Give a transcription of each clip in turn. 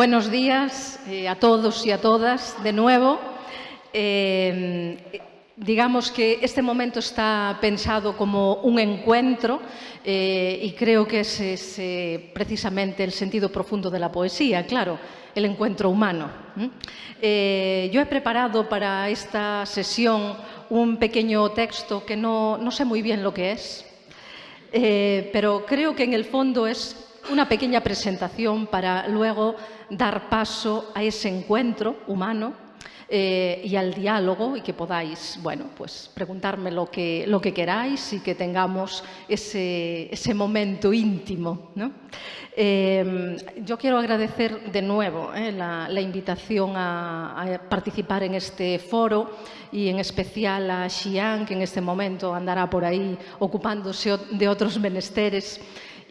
buenos días eh, a todos y a todas de nuevo. Eh, digamos que este momento está pensado como un encuentro eh, y creo que ese es precisamente el sentido profundo de la poesía, claro, el encuentro humano. Yo he preparado para esta sesión un pequeño texto que no, sé muy bien lo que es, pero creo que en el fondo es una pequeña presentación para luego dar paso a ese encuentro humano eh, y al diálogo y que podáis, bueno, pues preguntarme lo que, lo que queráis y que tengamos ese, ese momento íntimo. ¿no? Eh, yo quiero agradecer de nuevo eh, la, invitación a, a, participar en este foro y en especial a Xian, que en este momento andará por ahí ocupándose de otros menesteres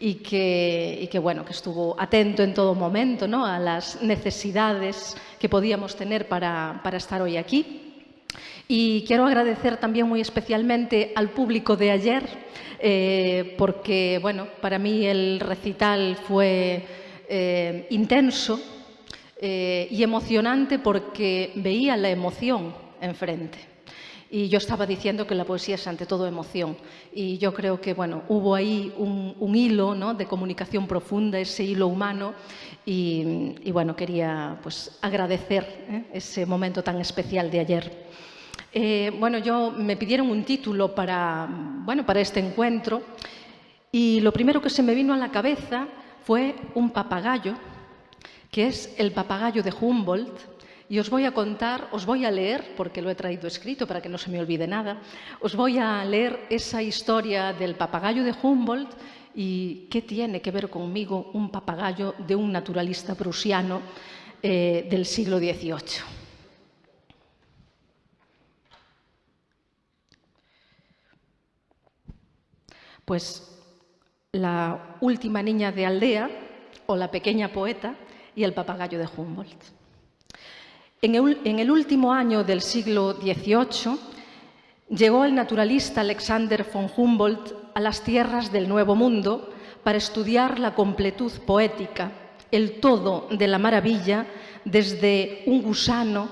y que, y que, bueno, que estuvo atento en todo momento ¿no? a las necesidades que podíamos tener para, para estar hoy aquí. Y quiero agradecer también muy especialmente al público de ayer, eh, porque bueno, para mí el recital fue eh, intenso eh, y emocionante porque veía la emoción enfrente. Y yo estaba diciendo que la poesía es ante todo emoción. Y yo creo que bueno, hubo ahí un, hilo ¿no? de comunicación profunda, ese hilo humano. Y, y bueno, quería pues, agradecer ¿eh? ese momento tan especial de ayer. Eh, bueno, yo me pidieron un título para, bueno, para este encuentro y lo primero que se me vino a la cabeza fue un papagayo, que es el papagayo de Humboldt, y os voy a contar, os voy a leer, porque lo he traído escrito para que no se me olvide nada, os voy a leer esa historia del papagayo de Humboldt y qué tiene que ver conmigo un papagayo de un naturalista prusiano eh, del siglo XVIII. Pues la última niña de aldea o la pequeña poeta y el papagayo de Humboldt. En el, último año del siglo XVIII llegó el naturalista Alexander von Humboldt a las tierras del Nuevo Mundo para estudiar la completud poética, el todo de la maravilla, desde un gusano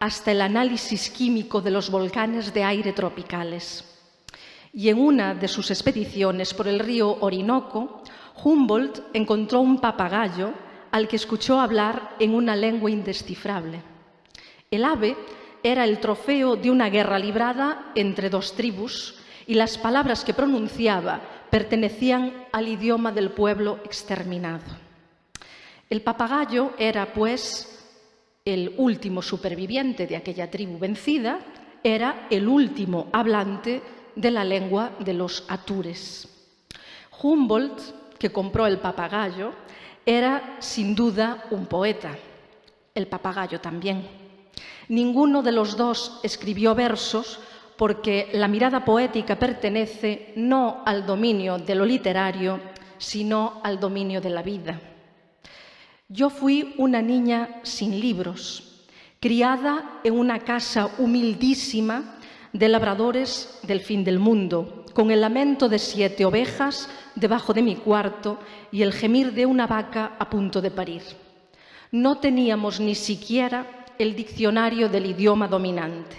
hasta el análisis químico de los volcanes de aire tropicales. Y en una de sus expediciones por el río Orinoco, Humboldt encontró un papagayo al que escuchó hablar en una lengua indescifrable. El ave era el trofeo de una guerra librada entre dos tribus y las palabras que pronunciaba pertenecían al idioma del pueblo exterminado. El papagayo era, pues, el último superviviente de aquella tribu vencida, era el último hablante de la lengua de los atures. Humboldt, que compró el papagayo, era sin duda un poeta, el papagayo también. Ninguno de los dos escribió versos porque la mirada poética pertenece no al dominio de lo literario, sino al dominio de la vida. Yo fui una niña sin libros, criada en una casa humildísima de labradores del fin del mundo, con el lamento de siete ovejas debajo de mi cuarto y el gemir de una vaca a punto de parir. No teníamos ni siquiera el diccionario del idioma dominante.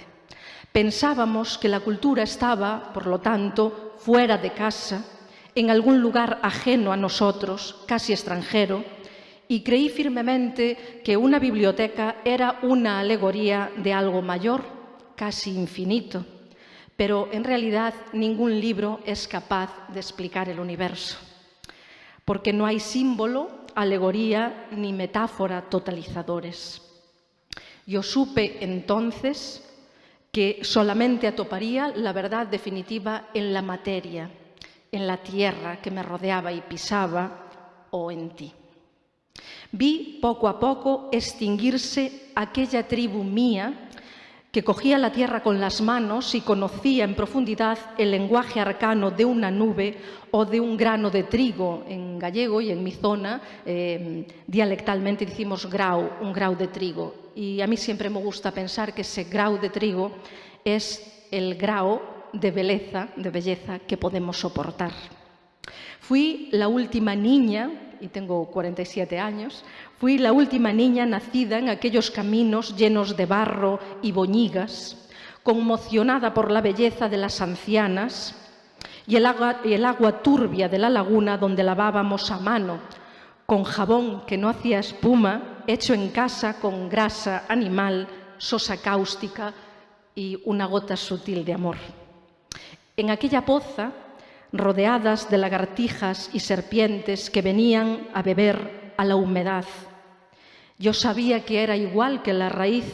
Pensábamos que la cultura estaba, por lo tanto, fuera de casa, en algún lugar ajeno a nosotros, casi extranjero, y creí firmemente que una biblioteca era una alegoría de algo mayor, casi infinito, pero en realidad ningún libro es capaz de explicar el universo, porque no hay símbolo, alegoría ni metáfora totalizadores. Yo supe entonces que solamente atoparía la verdad definitiva en la materia, en la tierra que me rodeaba y pisaba o en ti. Vi poco a poco extinguirse aquella tribu mía que cogía la tierra con las manos y conocía en profundidad el lenguaje arcano de una nube o de un grano de trigo. En gallego y en mi zona, eh, dialectalmente decimos grau, un grau de trigo. Y a mí siempre me gusta pensar que ese grau de trigo es el grau de belleza, de belleza que podemos soportar. Fui la última niña y tengo 47 años, fui la última niña nacida en aquellos caminos llenos de barro y boñigas, conmocionada por la belleza de las ancianas y el agua, y el agua turbia de la laguna donde lavábamos a mano, con jabón que no hacía espuma, hecho en casa con grasa animal, sosa cáustica y una gota sutil de amor. En aquella poza, rodeadas de lagartijas y serpientes que venían a beber a la humedad, yo sabía que era igual que la raíz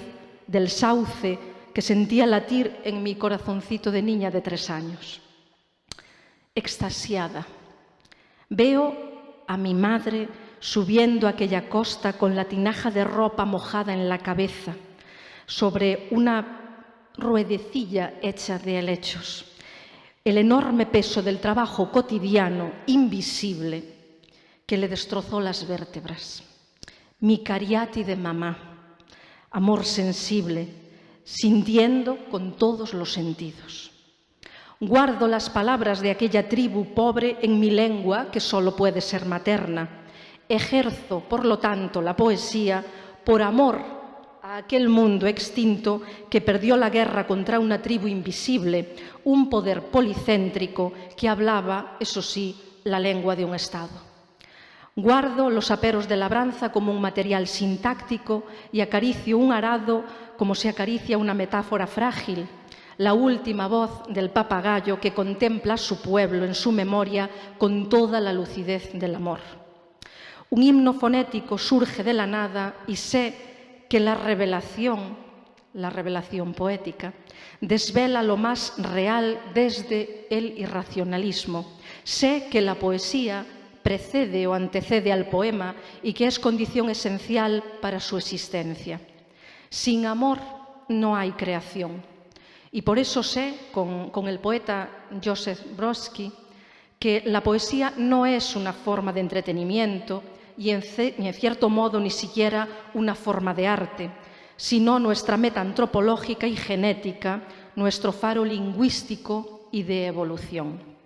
del sauce que sentía latir en mi corazoncito de niña de tres años. Extasiada, veo a mi madre subiendo aquella costa con la tinaja de ropa mojada en la cabeza, sobre una ruedecilla hecha de helechos. El enorme peso del trabajo cotidiano, invisible, que le destrozó las vértebras. Mi cariati de mamá, amor sensible, sintiendo con todos los sentidos. Guardo las palabras de aquella tribu pobre en mi lengua, que solo puede ser materna. Ejerzo, por lo tanto, la poesía por amor aquel mundo extinto que perdió la guerra contra una tribu invisible, un poder policéntrico que hablaba, eso sí, la lengua de un Estado. Guardo los aperos de labranza como un material sintáctico y acaricio un arado como se acaricia una metáfora frágil, la última voz del papagayo que contempla a su pueblo en su memoria con toda la lucidez del amor. Un himno fonético surge de la nada y sé que la revelación, la revelación poética, desvela lo más real desde el irracionalismo. Sé que la poesía precede o antecede al poema y que es condición esencial para su existencia. Sin amor no hay creación. Y por eso sé, con, el poeta Joseph Brodsky, que la poesía no es una forma de entretenimiento y en, en cierto modo ni siquiera una forma de arte, sino nuestra meta antropológica y genética, nuestro faro lingüístico y de evolución.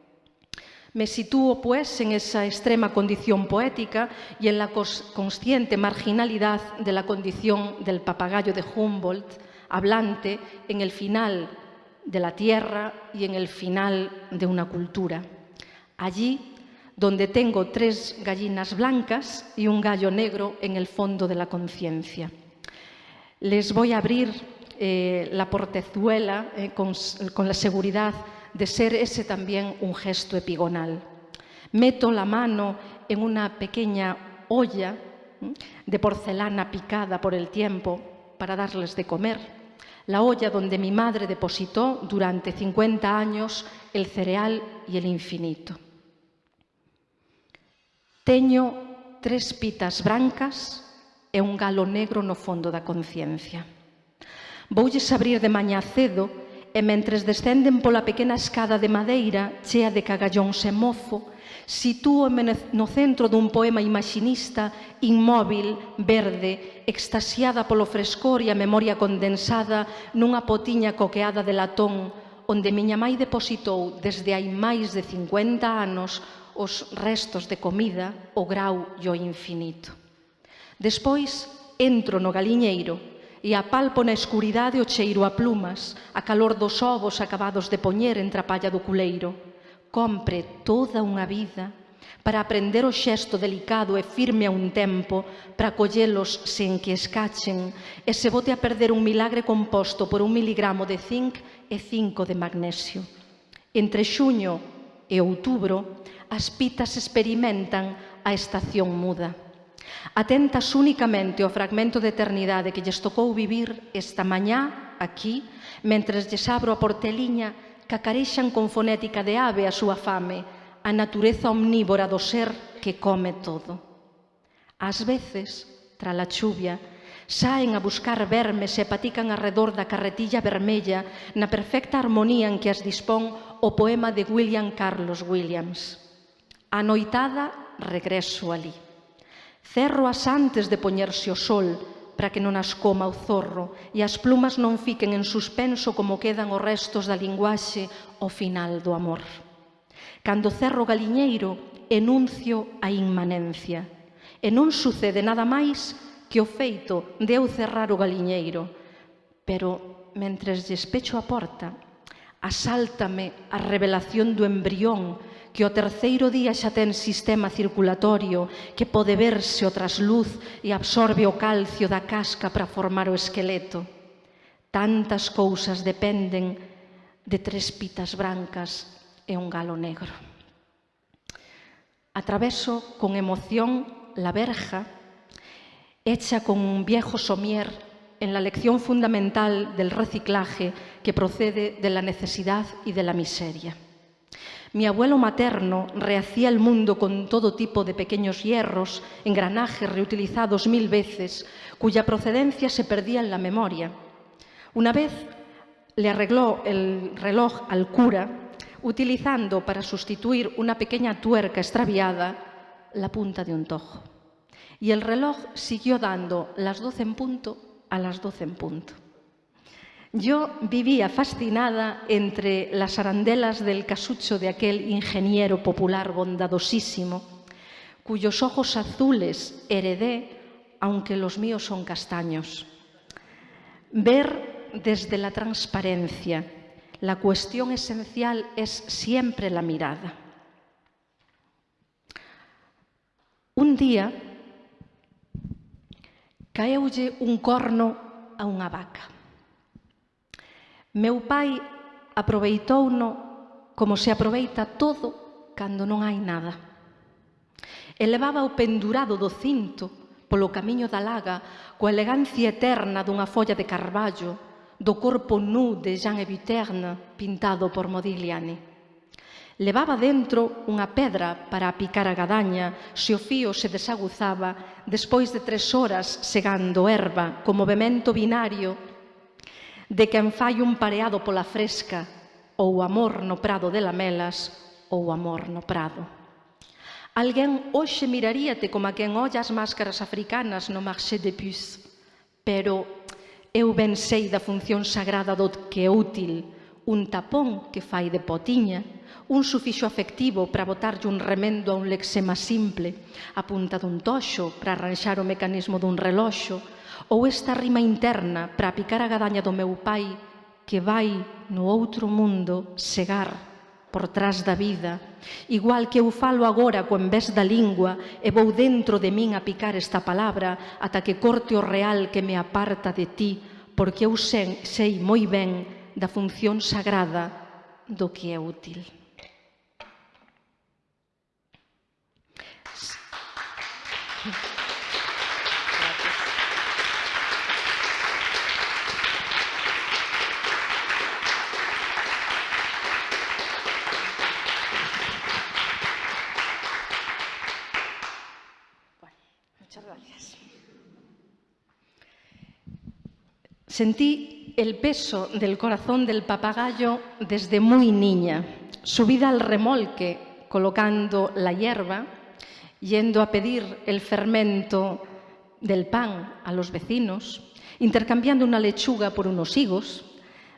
Me sitúo, pues, en esa extrema condición poética y en la consciente marginalidad de la condición del papagayo de Humboldt, hablante en el final de la tierra y en el final de una cultura. Allí donde tengo tres gallinas blancas y un gallo negro en el fondo de la conciencia. Les voy a abrir eh, la portezuela eh, con, con la seguridad de ser ese también un gesto epigonal. Meto la mano en una pequeña olla de porcelana picada por el tiempo para darles de comer, la olla donde mi madre depositó durante 50 años el cereal y el infinito. Teño tres pitas brancas e un galo negro no fondo da conciencia. Voulles abrir de mañá cedo e mentres descenden pola pequena escada de madeira chea de cagallóns e mofo, sitúome no centro dun poema imaxinista, inmóvil, verde, extasiada polo frescor e a memoria condensada nunha potiña coqueada de latón, onde miña mãe depositou desde hai máis de 50 anos os restos de comida, o grau e o infinito. Despois entro no galiñeiro e apalpo na escuridade o cheiro a plumas, a calor dos ovos acabados de poñer entre a palla do culeiro. Compre toda unha vida para aprender o xesto delicado e firme a un tempo, para collelos sen que escachen, e se bote a perder un milagre composto por un miligramo de zinc e cinco de magnesio. Entre xuño e outubro, as pitas experimentan a estación muda. Atentas únicamente ao fragmento de eternidade que lles tocou vivir esta mañá aquí, mentres lles abro a porteliña, cacarexan con fonética de ave a súa fame, a natureza omnívora do ser que come todo. Ás veces, tra a chuvia, saen a buscar vermes e patican arredor da carretilla vermella na perfecta armonía en que as dispón o poema de William Carlos Williams. A noitada regreso ali. Cerroas antes de poñerse o sol para que non as coma o zorro e as plumas non fiquen en suspenso como quedan os restos da linguaxe ao final do amor. Cando cerro galiñeiro, enuncio a inmanencia. E non sucede nada máis que o feito de eu cerrar o galiñeiro. Pero, mentres despecho a porta, asáltame a revelación do embrión que o terceiro día xa ten sistema circulatorio que pode verse o trasluz e absorbe o calcio da casca para formar o esqueleto. Tantas cousas dependen de tres pitas brancas e un galo negro. Atraveso con emoción la verja hecha con un viejo somier en la lección fundamental del reciclaje que procede de la necesidad y de la miseria. Mi abuelo materno rehacía el mundo con todo tipo de pequeños hierros, engranajes reutilizados mil veces, cuya procedencia se perdía en la memoria. Una vez le arregló el reloj al cura utilizando para sustituir una pequeña tuerca extraviada la punta de un tojo. Y el reloj siguió dando las doce en punto a las doce en punto. Yo vivía fascinada entre las arandelas del casucho de aquel ingeniero popular bondadosísimo, cuyos ojos azules heredé, aunque los míos son castaños. Ver desde la transparencia, la cuestión esencial es siempre la mirada. Un día caeulle un corno a unha vaca. Meu pai aproveitouno como se aproveita todo cando non hai nada. E levaba o pendurado do cinto polo camiño da laga coa elegancia eterna dunha folla de carballo do corpo nu de Jean Eviterne pintado por Modigliani. Levaba dentro unha pedra para apicar a gadaña se o fío se desaguzaba despois de tres horas segando erva co movemento binario de quen fai un pareado pola fresca ou amor no prado de lamelas ou amor no prado. Alguén hoxe miraríate como a quen olla as máscaras africanas no marché de Puce, pero eu ben sei da función sagrada do que é útil, un tapón que fai de potiña, un sufixo afectivo para botarlle un remendo a un lexema simple, a punta dun toxo para arranxar o mecanismo dun reloxo, ou esta rima interna para picar a gadaña do meu pai que vai no outro mundo segar por trás da vida, igual que eu falo agora co envés da lingua e vou dentro de min a picar esta palabra ata que corte o real que me aparta de ti, porque eu sei, sei moi ben da función sagrada do que é útil. Sentí el peso del corazón del papagayo desde muy niña, subida al remolque, colocando la hierba, yendo a pedir el fermento del pan a los vecinos, intercambiando una lechuga por unos higos,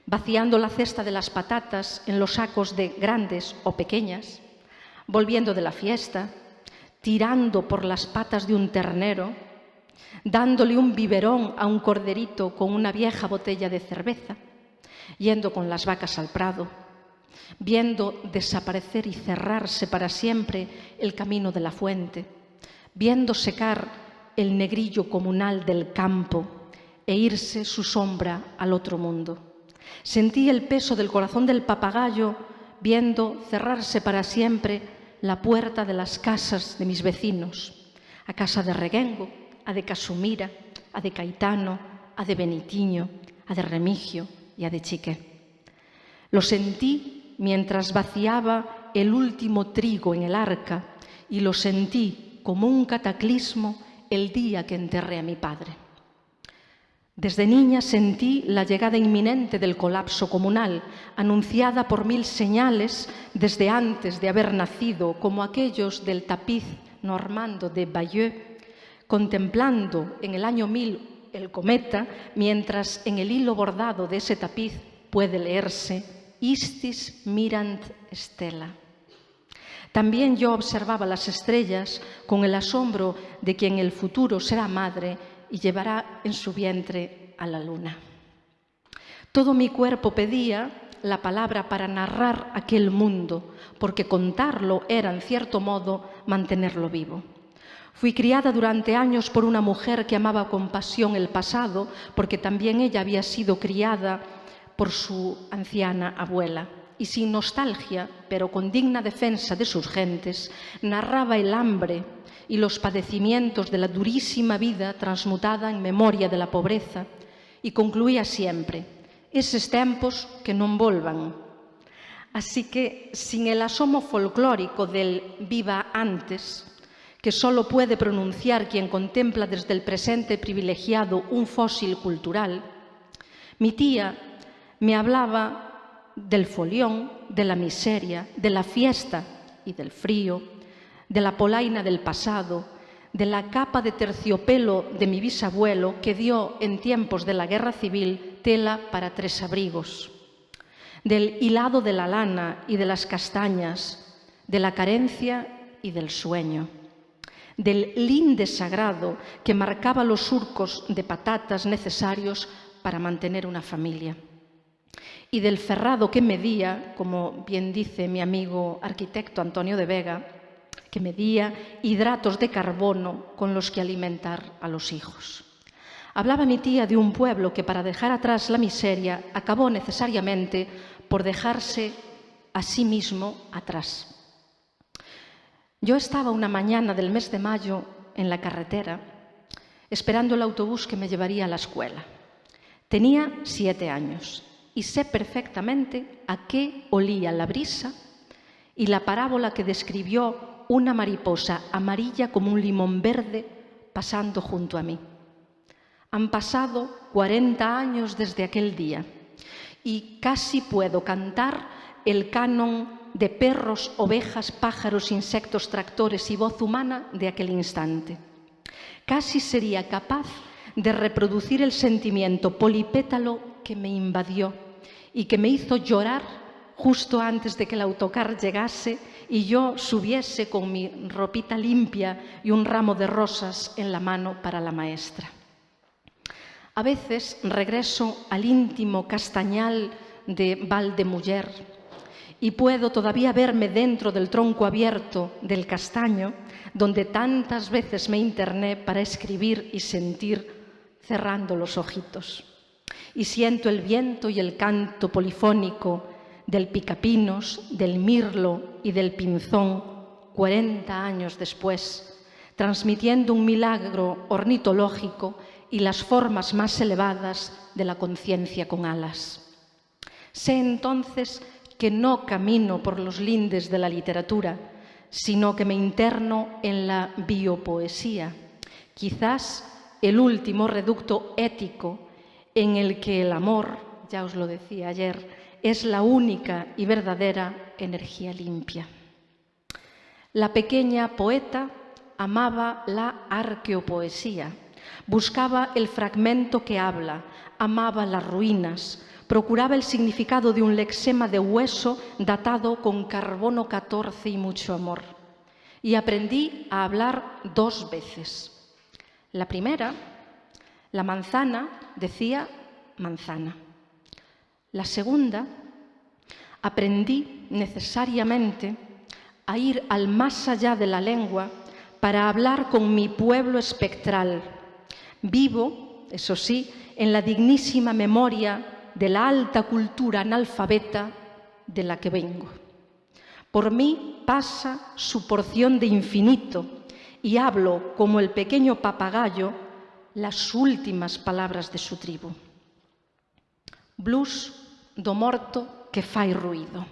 vaciando la cesta de las patatas en los sacos de grandes o pequeñas, volviendo de la fiesta, tirando por las patas de un ternero, dándole un biberón a un corderito con una vieja botella de cerveza, yendo con las vacas al prado, viendo desaparecer y cerrarse para siempre el camino de la fuente, viendo secar el negrillo comunal del campo e irse su sombra al otro mundo. Sentí el peso del corazón del papagayo viendo cerrarse para siempre la puerta de las casas de mis vecinos, a casa de Reguengo, a de Casumira, a de Caetano, a de Benitiño, a de Remigio y a de Chique. Lo sentí mientras vaciaba el último trigo en el arca y lo sentí como un cataclismo el día que enterré a mi padre. Desde niña sentí la llegada inminente del colapso comunal, anunciada por mil señales desde antes de haber nacido, como aquellos del tapiz normando de Bayeux contemplando en el año 1000 el cometa, mientras en el hilo bordado de ese tapiz puede leerse Istis mirant stella. También yo observaba las estrellas con el asombro de quien en el futuro será madre y llevará en su vientre a la luna. Todo mi cuerpo pedía la palabra para narrar aquel mundo, porque contarlo era, en cierto modo, mantenerlo vivo. Fui criada durante años por una mujer que amaba con pasión el pasado, porque también ella había sido criada por su anciana abuela. Y sin nostalgia, pero con digna defensa de sus gentes, narraba el hambre y los padecimientos de la durísima vida transmutada en memoria de la pobreza, y concluía siempre, eses tempos que non volvan. Así que, sin el asomo folclórico del viva antes, que solo puede pronunciar quien contempla desde el presente privilegiado un fósil cultural, mi tía me hablaba del folión, de la miseria, de la fiesta y del frío, de la polaina del pasado, de la capa de terciopelo de mi bisabuelo que dio en tiempos de la guerra civil tela para tres abrigos, del hilado de la lana y de las castañas, de la carencia y del sueño, del linde sagrado que marcaba los surcos de patatas necesarios para mantener una familia y del ferrado que medía, como bien dice mi amigo arquitecto Antonio de Vega, que medía hidratos de carbono con los que alimentar a los hijos. Hablaba mi tía de un pueblo que para dejar atrás la miseria acabó necesariamente por dejarse a sí mismo atrás. Yo estaba una mañana del mes de mayo en la carretera esperando el autobús que me llevaría a la escuela. Tenía siete años y sé perfectamente a qué olía la brisa y la parábola que describió una mariposa amarilla como un limón verde pasando junto a mí. Han pasado 40 años desde aquel día y casi puedo cantar el canon de perros, ovejas, pájaros, insectos, tractores y voz humana de aquel instante. Casi sería capaz de reproducir el sentimiento polipétalo que me invadió y que me hizo llorar justo antes de que el autocar llegase y yo subiese con mi ropita limpia y un ramo de rosas en la mano para la maestra. A veces regreso al íntimo castañal de Valdemuller y puedo todavía verme dentro del tronco abierto del castaño, donde tantas veces me interné para escribir y sentir cerrando los ojitos. Y siento el viento y el canto polifónico del picapinos, del mirlo y del pinzón 40 años después, transmitiendo un milagro ornitológico y las formas más elevadas de la conciencia con alas. Sé entonces que no camino por los lindes de la literatura, sino que me interno en la biopoesía, quizás el último reducto ético en el que el amor, ya os lo decía ayer, es la única y verdadera energía limpia. La pequeña poeta amaba la arqueopoesía, buscaba el fragmento que habla, amaba las ruinas, procuraba el significado de un lexema de hueso datado con carbono 14 y mucho amor. Y aprendí a hablar dos veces. La primera, la manzana decía manzana. La segunda, aprendí necesariamente a ir al más allá de la lengua para hablar con mi pueblo espectral, vivo, eso sí, en la dignísima memoria de la alta cultura analfabeta de la que vengo. Por mí pasa su porción de infinito y hablo como el pequeño papagayo las últimas palabras de su tribu. Blues do morto que fai ruido.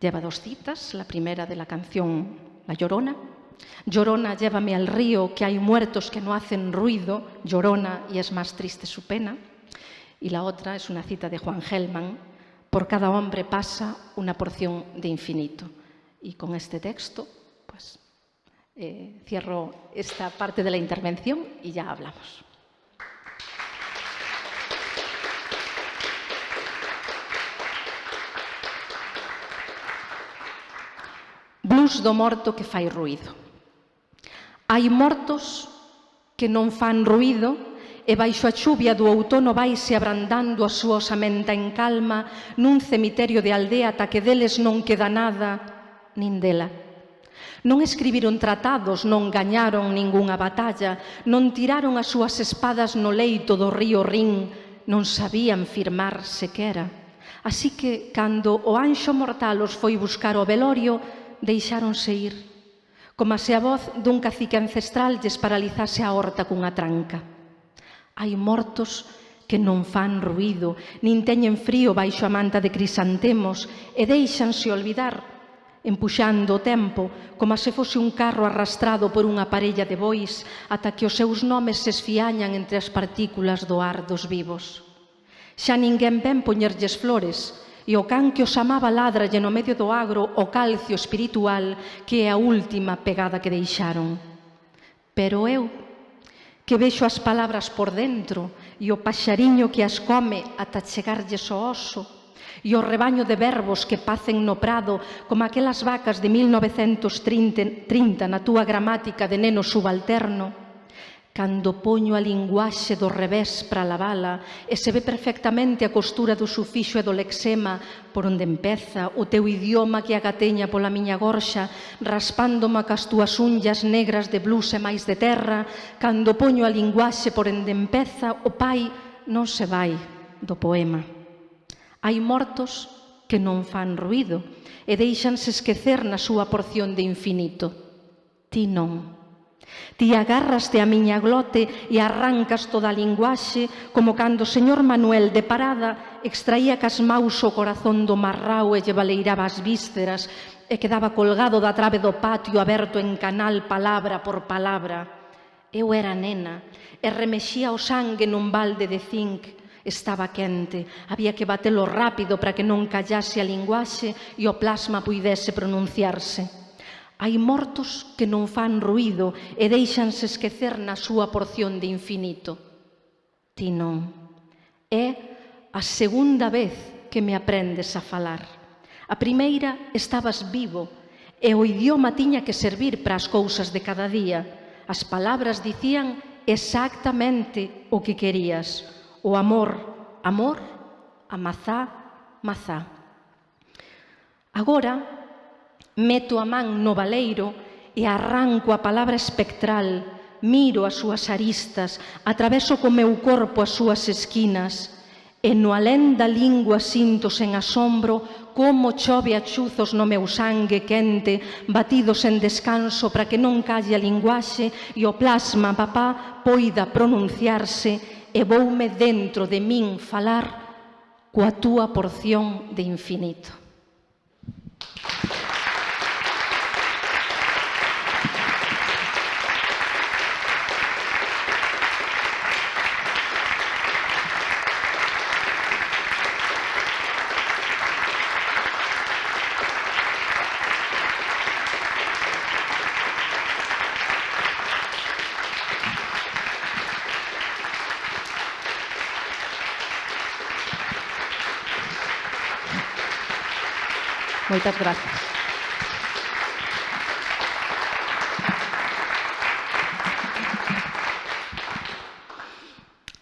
Lleva dos citas, la primera de la canción La Llorona. Llorona, llévame al río, que hay muertos que no hacen ruido, llorona y es más triste su pena. Y la otra es una cita de Juan Gelman, por cada hombre pasa una porción de infinito. Y con este texto, pues eh, cierro esta parte de la intervención y ya hablamos. luz do morto que fai ruído. Hai mortos que non fan ruído e baixo a chuvia do outono vaise abrandando a súa osamenta en calma nun cemiterio de aldea ata que deles non queda nada, nin dela. Non escribiron tratados, non gañaron ningunha batalla, non tiraron as súas espadas no leito do río Rin, non sabían firmar sequera. Así que, cando o anxo mortal os foi buscar o velorio, deixáronse ir, como se a voz dun cacique ancestral lles paralizase a horta cunha tranca. Hai mortos que non fan ruído, nin teñen frío baixo a manta de crisantemos e deixanse olvidar, empuxando o tempo como se fose un carro arrastrado por unha parella de bois ata que os seus nomes se esfiañan entre as partículas do ar dos vivos. Xa ninguén ven poñerlles flores, e o can que os amaba ladralle no medio do agro o calcio espiritual que é a última pegada que deixaron. Pero eu que vexo as palabras por dentro e o paxariño que as come ata chegarlles o oso e o rebaño de verbos que pacen no prado como aquelas vacas de 1930 na túa gramática de neno subalterno. Cando poño a linguaxe do revés para lavala e se ve perfectamente a costura do sufixo e do lexema por onde empeza o teu idioma que agateña pola miña gorxa raspándome cas túas unllas negras de blusa e máis de terra cando poño a linguaxe por onde empeza o pai non se vai do poema. Hai mortos que non fan ruido e deixanse esquecer na súa porción de infinito. Ti non. Ti agarraste a miña glote e arrancas toda a linguaxe como cando o señor Manuel de Parada extraía cas maus o corazón do marrao e lle baleiraba as vísceras e quedaba colgado da trave do patio aberto en canal palabra por palabra. Eu era nena e remexía o sangue nun balde de zinc. Estaba quente, había que batelo rápido para que non callase a linguaxe e o plasma puidese pronunciarse. Hai mortos que non fan ruído e deixanse esquecer na súa porción de infinito. Ti non. É a segunda vez que me aprendes a falar. A primeira estabas vivo e o idioma tiña que servir para as cousas de cada día. As palabras dicían exactamente o que querías. O amor, amor, a mazá, mazá. Agora Meto a man no valeiro e arranco a palabra espectral, miro as súas aristas, atraveso co meu corpo as súas esquinas, e no alén da lingua sinto sen asombro como chove a chuzos no meu sangue quente, batidos en descanso para que non calle a linguaxe e o plasma, papá, poida pronunciarse e voume dentro de min falar coa túa porción de infinito. Moitas gracias.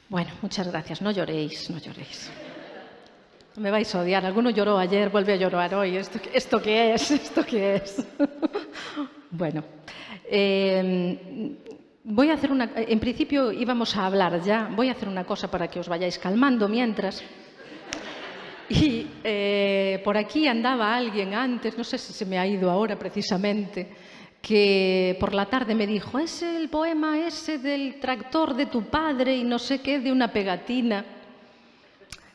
Bueno, muchas gracias. No lloréis, no lloréis. No me vais a odiar. Alguno lloró ayer, vuelve a llorar hoy. ¿Esto, esto qué es? ¿Esto qué es? bueno, eh, voy a hacer una... En principio íbamos a hablar ya. Voy a hacer una cosa para que os vayáis calmando mientras. Y eh, por aquí andaba alguien antes, no sé si se me ha ido ahora precisamente, que por la tarde me dijo, es el poema ese del tractor de tu padre y no sé qué, de una pegatina.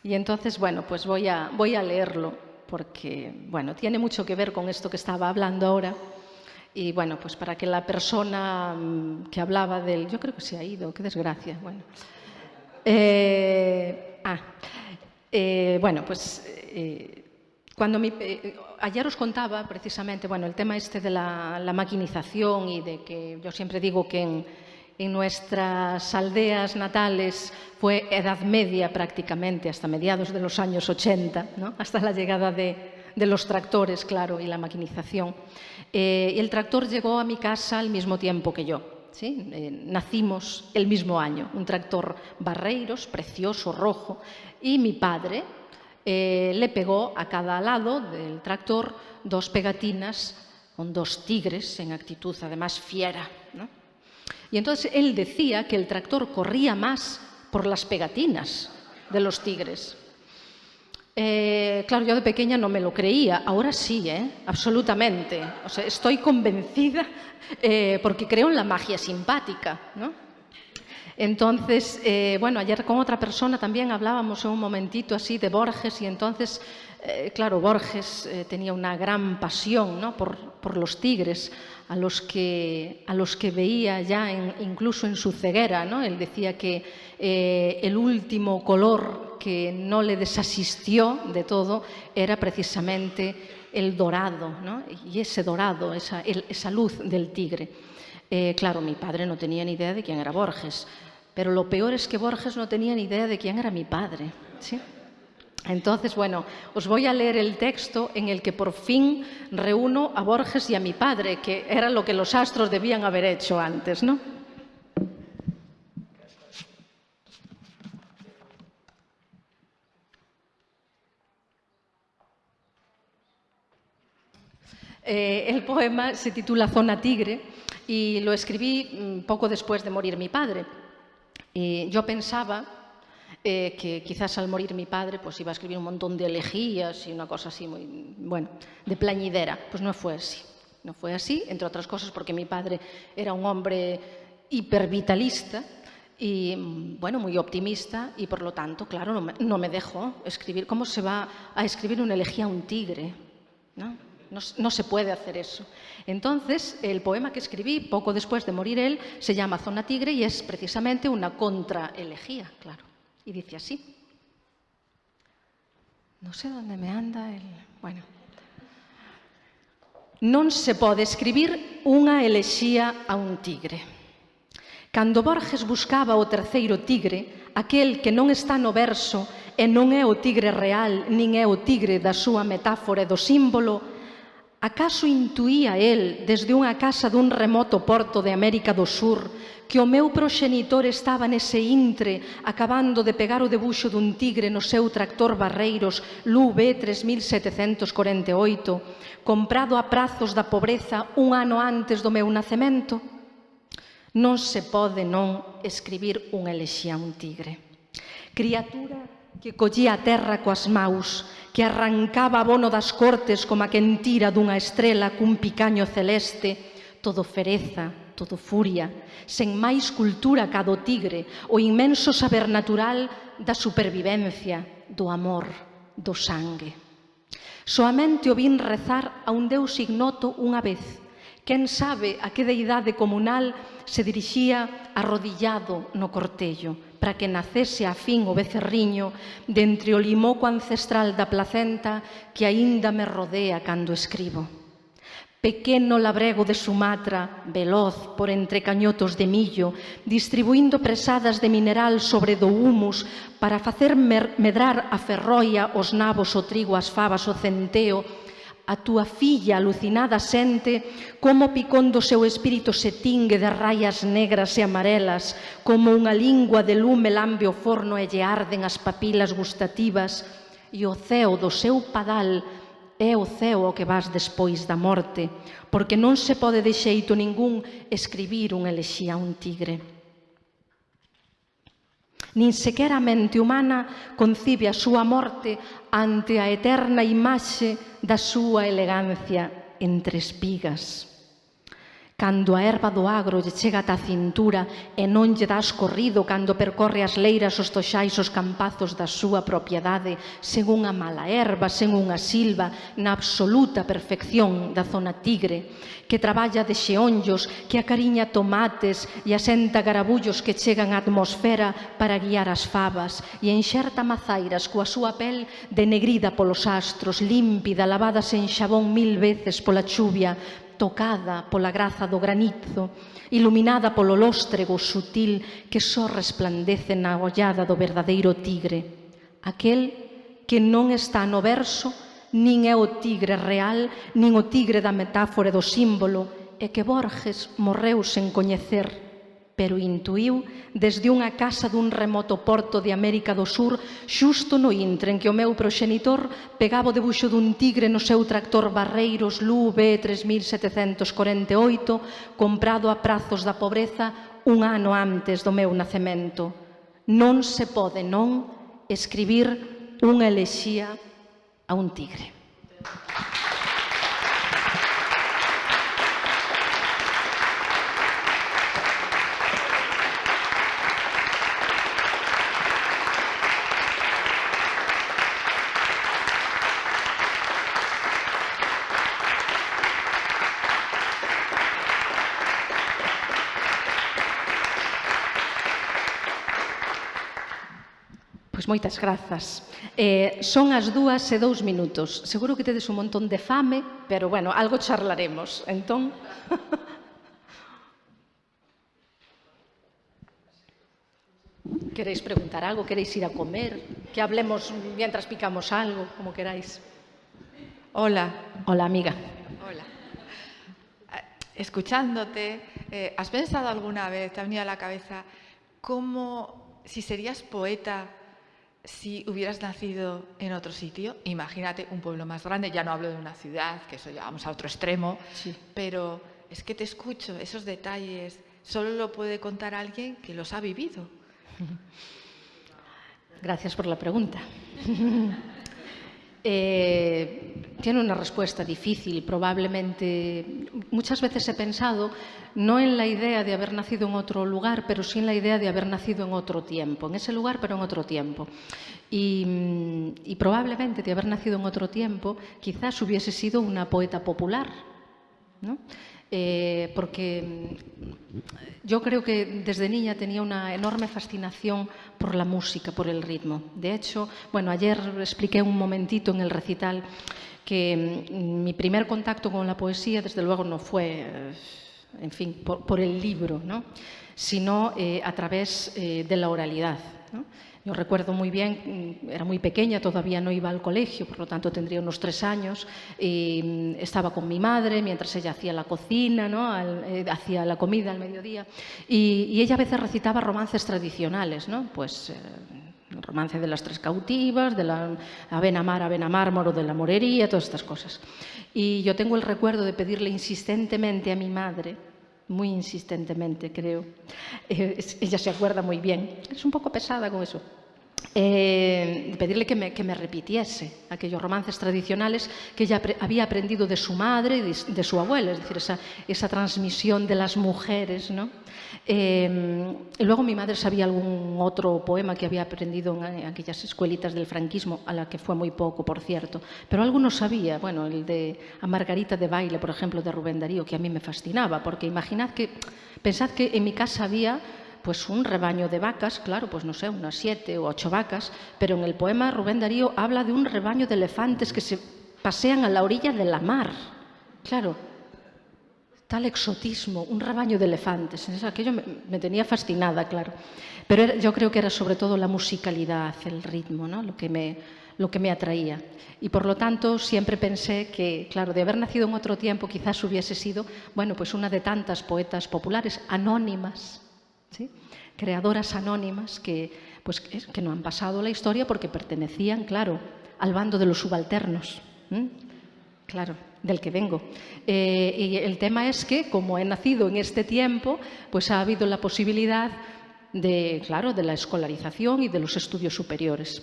Y entonces, bueno, pues voy a, voy a leerlo, porque, bueno, tiene mucho que ver con esto que estaba hablando ahora. Y bueno, pues para que la persona mm, que hablaba del... Yo creo que se ha ido, qué desgracia. Bueno. Eh, ah, Eh, bueno, pues eh, cuando mi, eh, ayer os contaba precisamente, bueno, el tema este de la, la maquinización y de que yo siempre digo que en, en nuestras aldeas natales fue edad media prácticamente, hasta mediados de los años 80, ¿no? hasta la llegada de, de los tractores, claro, y la maquinización. Eh, el tractor llegó a mi casa al mismo tiempo que yo. ¿sí? Eh, nacimos el mismo año, un tractor Barreiros, precioso, rojo, y mi padre eh, le pegó a cada lado del tractor dos pegatinas con dos tigres en actitud además fiera. Y entonces él decía que el tractor corría más por las pegatinas de los tigres. Eh, claro, yo de pequeña no me lo creía, ahora sí, ¿eh? absolutamente. O sea, estoy convencida eh, porque creo en la magia simpática. ¿no? Entonces, eh, bueno, ayer con otra persona también hablábamos un momentito así de Borges y entonces, eh, claro, Borges eh, tenía una gran pasión ¿no? por, los tigres a los que, a los que veía ya incluso en su ceguera. ¿no? Él decía que el último color que no le desasistió de todo era precisamente el dorado, ¿no? y ese dorado, esa, esa luz del tigre. Claro, mi padre no tenía ni idea de quién era Borges, pero lo peor es que Borges no tenía ni idea de quién era mi padre. ¿sí? Entonces, bueno, os voy a leer el texto en el que por fin reúno a Borges y a mi padre, que era lo que los astros debían haber hecho antes, ¿no? Eh, el poema se titula Zona Tigre y lo escribí mm, poco después de morir mi padre. Y yo pensaba eh, que quizás al morir mi padre pues iba a escribir un montón de elegías y una cosa así muy, bueno, de plañidera. Pues no fue así. No fue así, entre otras cosas porque mi padre era un hombre hipervitalista y, bueno, muy optimista y por lo tanto, claro, no me, no me dejó escribir. ¿Cómo se va a escribir una elegía a un tigre? ¿No? No, no, se puede hacer eso. Entonces, el poema que escribí poco después de morir él se llama Zona Tigre y es precisamente una contraelegía, claro. Y dice así. No sé dónde me anda el... Bueno. Non se pode escribir unha elexía a un tigre. Cando Borges buscaba o terceiro tigre, aquel que non está no verso e non é o tigre real, nin é o tigre da súa metáfora e do símbolo, Acaso intuía el, desde unha casa dun remoto porto de América do Sur, que o meu proxenitor estaba nese intre acabando de pegar o debuxo dun tigre no seu tractor Barreiros LUB 3748, comprado a prazos da pobreza un ano antes do meu nacemento? Non se pode non escribir un elexía un tigre. Criatura que collía a terra coas maus, que arrancaba abono das cortes como a quen tira dunha estrela cun picaño celeste, todo fereza, todo furia, sen máis cultura ca do tigre, o inmenso saber natural da supervivencia, do amor, do sangue. Soamente o vin rezar a un deus ignoto unha vez. Quen sabe a que deidade comunal se dirixía arrodillado no cortello, para que nacese a fin o becerriño dentre o limoco ancestral da placenta que aínda me rodea cando escribo. Pequeno labrego de Sumatra, veloz por entre cañotos de millo, distribuindo presadas de mineral sobre do humus para facer medrar a ferroia os nabos, o trigo, as favas, o centeo, A túa filla alucinada sente como o picón do seu espírito se tingue de rayas negras e amarelas, como unha lingua de lume lambe o forno e lle arden as papilas gustativas, e o ceo do seu padal é o ceo ao que vas despois da morte, porque non se pode de xeito ningún escribir unha elexía a un tigre. Nin sequera a mente humana concibe a súa morte ante a eterna imaxe da súa elegancia entre espigas. Cando a erva do agro lle chega ata a cintura e non lle das corrido cando percorre as leiras os toxais os campazos da súa propiedade sen unha mala erva, sen unha silva, na absoluta perfección da zona tigre, que traballa de xeonllos, que acariña tomates e asenta garabullos que chegan á atmosfera para guiar as favas e enxerta mazairas coa súa pel denegrida polos astros, límpida, lavada sen xabón mil veces pola chuvia, tocada pola graza do granizo, iluminada polo lóstrego sutil que só resplandece na ollada do verdadeiro tigre, aquel que non está no verso, nin é o tigre real, nin o tigre da metáfora do símbolo, e que Borges morreu sen coñecer pero intuiu desde unha casa dun remoto porto de América do Sur xusto no intre en que o meu proxenitor pegaba o debuxo dun tigre no seu tractor Barreiros Lube 3748 comprado a prazos da pobreza un ano antes do meu nacemento. Non se pode, non, escribir unha elexía a un tigre. Pois moitas grazas. Eh, son as dúas e dous minutos. Seguro que tedes un montón de fame, pero, bueno, algo charlaremos. Entón... Queréis preguntar algo? Queréis ir a comer? Que hablemos mientras picamos algo, como queráis. Hola. Hola, amiga. Hola. Eh, escuchándote, eh, ¿has pensado alguna vez, te ha venido a la cabeza, cómo, si serías poeta, si hubieras nacido en otro sitio, imagínate un pueblo más grande, ya no hablo de una ciudad, que eso ya vamos a otro extremo, sí. pero es que te escucho, esos detalles solo lo puede contar alguien que los ha vivido. Gracias por la pregunta. Eh, tiene una respuesta difícil. Probablemente, muchas veces he pensado no en la idea de haber nacido en otro lugar, pero sí en la idea de haber nacido en otro tiempo, en ese lugar, pero en otro tiempo. Y, y probablemente de haber nacido en otro tiempo, quizás hubiese sido una poeta popular. ¿no? Eh, porque mm, yo creo que desde niña tenía una enorme fascinación por la música, por el ritmo. De hecho, bueno, ayer expliqué un momentito en el recital que mm, mi primer contacto con la poesía, desde luego, no fue, eh, en fin, por, por el libro, ¿no? sino eh, a través eh, de la oralidad. ¿no? Yo recuerdo muy bien, mm, era muy pequeña, todavía no iba al colegio, por lo tanto tendría unos tres años, y mm, estaba con mi madre mientras ella hacía la cocina, eh, hacía la comida al mediodía, y, ella a veces recitaba romances tradicionales, ¿no? pues eh, romance de las tres cautivas, de la Avena Mar, Avena de la Morería, todas estas cosas. Y yo tengo el recuerdo de pedirle insistentemente a mi madre, muy insistentemente, creo. Eh, ella se acuerda muy bien. Es un poco pesada con eso. Eh, pedirle que me, que me, repitiese aquellos romances tradicionales que ella había aprendido de su madre y de, de, su abuela, es decir, esa, esa transmisión de las mujeres. ¿no? Y luego mi madre sabía algún otro poema que había aprendido en aquellas escuelitas del franquismo, a la que fue muy poco, por cierto, pero alguno sabía, bueno, el de A Margarita de Baile, por ejemplo, de Rubén Darío, que a mí me fascinaba, porque imaginad que, pensad que en mi casa había pues un rebaño de vacas, claro, pues no sé, unas siete o ocho vacas, pero en el poema Rubén Darío habla de un rebaño de elefantes que se pasean a la orilla de la mar. Claro, exotismo, un rebaño de elefantes. Aquello me, tenía fascinada, claro. Pero yo creo que era sobre todo la musicalidad, el ritmo, ¿no? lo, que me, lo que me atraía. Y por lo tanto siempre pensé que, claro, de haber nacido en otro tiempo quizás hubiese sido, bueno, pues una de tantas poetas populares, anónimas, ¿sí? creadoras anónimas que, pues, que no han pasado la historia porque pertenecían, claro, al bando de los subalternos. Claro, del que vengo. Eh, y el tema es que, como he nacido en este tiempo, pues ha habido la posibilidad de, claro, de la escolarización y de los estudios superiores.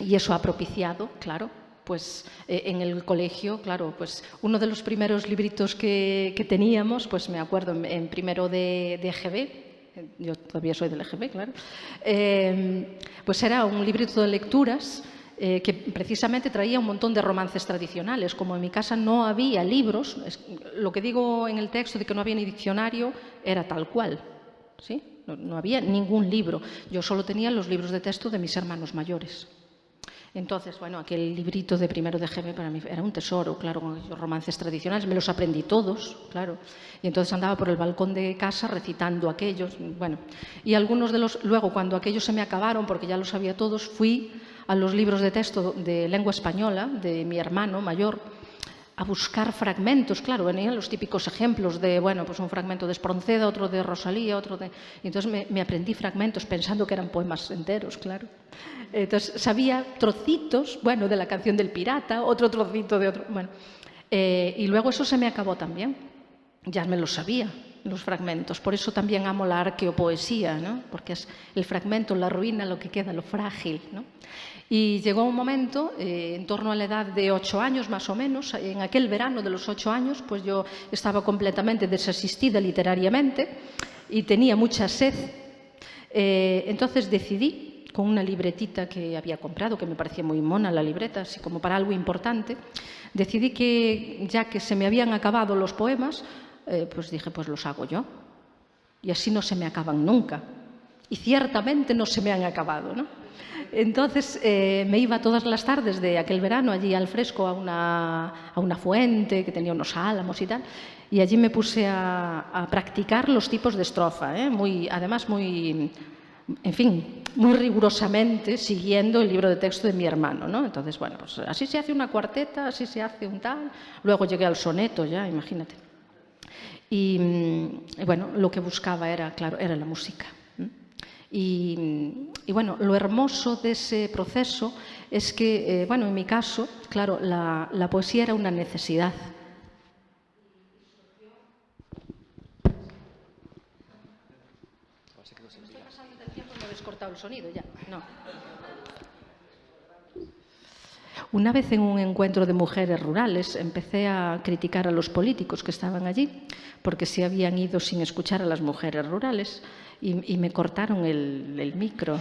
Y eso ha propiciado, claro, pues eh, en el colegio, claro, pues uno de los primeros libritos que, teníamos, pues me acuerdo en, primero de, EGB, yo todavía soy del EGB, claro, eh, pues era un librito de lecturas eh, que precisamente traía un montón de romances tradicionales. Como en mi casa no había libros, lo que digo en el texto de que no había ni diccionario era tal cual. ¿sí? No, había ningún libro. Yo solo tenía los libros de texto de mis hermanos mayores. Entonces, bueno, aquel librito de primero de GB para mí era un tesoro, claro, con esos romances tradicionales, me los aprendí todos, claro. Y entonces andaba por el balcón de casa recitando aquellos, bueno. Y algunos de los, luego cuando aquellos se me acabaron, porque ya los sabía todos, fui a los libros de texto de lengua española de mi hermano mayor a buscar fragmentos, claro, venían los típicos ejemplos de, bueno, pues un fragmento de Espronceda, otro de Rosalía, otro de... Entonces me, me, aprendí fragmentos pensando que eran poemas enteros, claro. Entonces sabía trocitos, bueno, de la canción del pirata, otro trocito de otro, bueno. Eh, y luego eso se me acabó también, ya me lo sabía, los fragmentos. Por eso también amo la arqueopoesía, ¿no? porque es el fragmento, la ruina, lo que queda, lo frágil. ¿no? Y llegó un momento, eh, en torno a la edad de ocho años más o menos, en aquel verano de los ocho años, pues yo estaba completamente desasistida literariamente y tenía mucha sed. Eh, entonces decidí, con una libretita que había comprado, que me parecía muy mona la libreta, así como para algo importante, decidí que ya que se me habían acabado los poemas, eh, pues dije, pues los hago yo. Y así no se me acaban nunca. Y ciertamente no se me han acabado, ¿no? Entonces eh, me iba todas las tardes de aquel verano allí al fresco a una, a una fuente que tenía unos álamos y tal, y allí me puse a, practicar los tipos de estrofa, ¿eh? muy, además muy, en fin, muy rigurosamente siguiendo el libro de texto de mi hermano. ¿no? Entonces, bueno, pues así se hace una cuarteta, así se hace un tal. Luego llegué al soneto ya, imagínate. Y, y bueno, lo que buscaba era, claro, era la música. Y, y, bueno, lo hermoso de ese proceso es que, eh, bueno, en mi caso, claro, la, la poesía era una necesidad. cortado el sonido ya. No. Una vez en un encuentro de mujeres rurales empecé a criticar a los políticos que estaban allí porque se habían ido sin escuchar a las mujeres rurales y, y me cortaron el, micro.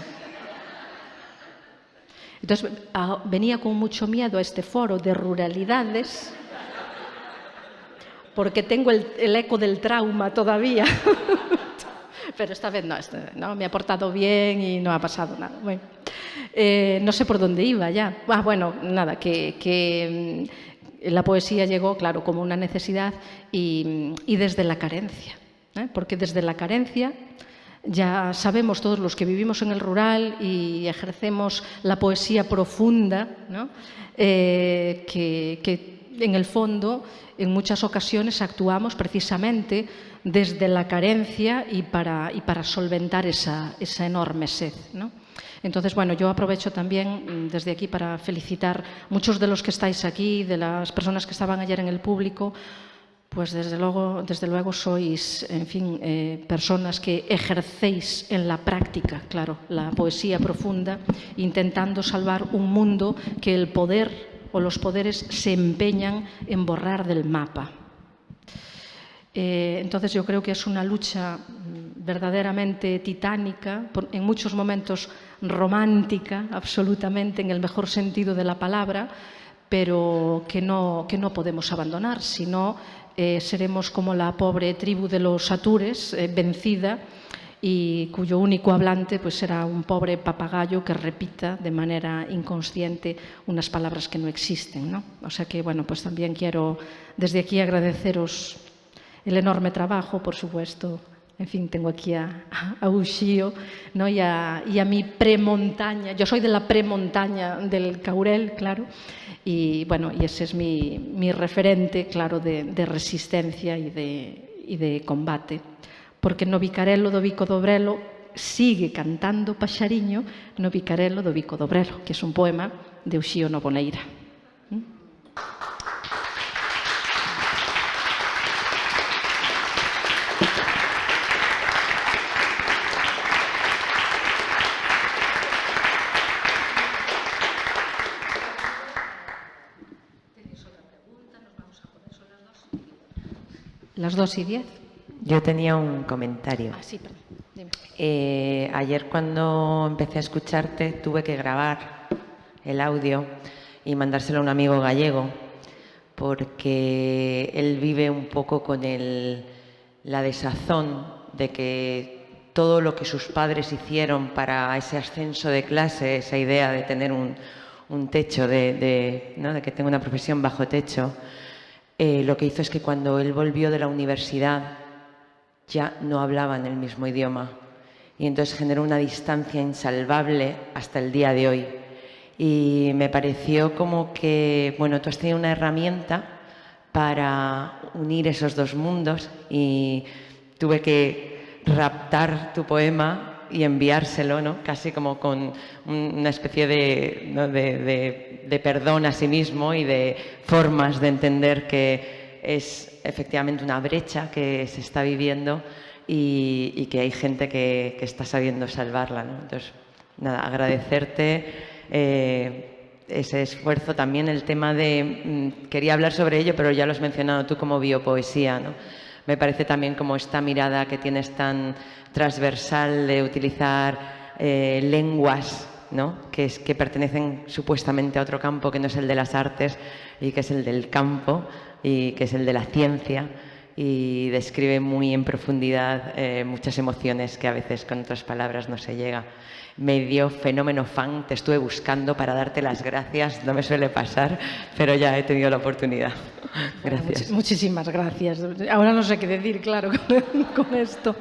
Entonces a, venía con mucho miedo a este foro de ruralidades porque tengo el, eco del trauma todavía. Pero esta vez no, me ha portado bien y no ha pasado nada. Eh, no sé por dónde iba ya. Ah, bueno, nada, que, que la poesía llegó, claro, como una necesidad y, y desde la carencia. ¿eh? Porque desde la carencia ya sabemos todos los que vivimos en el rural y ejercemos la poesía profunda, ¿no? eh, que, en el fondo en muchas ocasiones actuamos precisamente desde la carencia y para, solventar esa, enorme sed. Entonces, bueno, yo aprovecho también mm, desde aquí para felicitar muchos de los que estáis aquí, de las personas que estaban ayer en el público, pues desde luego, desde luego sois, en fin, eh, personas que ejercéis en la práctica, claro, la poesía profunda, intentando salvar un mundo que el poder o los poderes se empeñan en borrar del mapa. Eh, entonces yo creo que es una lucha verdaderamente titánica, en muchos momentos romántica, absolutamente, en el mejor sentido de la palabra, pero que no, que no podemos abandonar, sino eh, seremos como la pobre tribu de los Atures, eh, vencida, y cuyo único hablante pues será un pobre papagayo que repita de manera inconsciente unas palabras que no existen. ¿no? O sea que, bueno, pues también quiero desde aquí agradeceros el enorme trabajo, por supuesto. En fin, tengo aquí a, a Uxío ¿no? y, a, y a mi premontaña. Yo soy de la premontaña del Caurel, claro. Y bueno, y ese es mi, mi referente, claro, de, de resistencia y de, y de combate. Porque no Vicarello do Vico do Brelo sigue cantando Paxariño no Vicarello do Vico do Brelo, que es un poema de Uxío Novoneira. Las dos y diez. Yo tenía un comentario. Ah, sí, perdón. Dime. Eh, ayer cuando empecé a escucharte tuve que grabar el audio y mandárselo a un amigo gallego porque él vive un poco con el, la desazón de que todo lo que sus padres hicieron para ese ascenso de clase, esa idea de tener un, un techo, de, de, ¿no? de, que tenga una profesión bajo techo, eh, lo que hizo es que cuando él volvió de la universidad ya no hablaban el mismo idioma y entonces generó una distancia insalvable hasta el día de hoy. Y me pareció como que, bueno, tú has tenido una herramienta para unir esos dos mundos y tuve que raptar tu poema y enviárselo, ¿no? casi como con una especie de, de, perdón a sí mismo y de formas de entender que es efectivamente una brecha que se está viviendo y, que hay gente que, está sabiendo salvarla. ¿no? Entonces, nada, agradecerte eh, ese esfuerzo. También el tema de, mm, quería hablar sobre ello, pero ya lo has mencionado tú como biopoesía. ¿no? Me parece también como esta mirada que tienes tan transversal de utilizar eh, lenguas ¿no? que, es, que pertenecen supuestamente a otro campo que no es el de las artes y que es el del campo y que es el de la ciencia y describe muy en profundidad eh, muchas emociones que a veces con otras palabras no se llega. Medio fenómeno fan, te estuve buscando para darte las gracias, no me suele pasar, pero ya he tenido la oportunidad. Gracias. muchísimas gracias. Ahora no sé qué decir, claro, con, esto.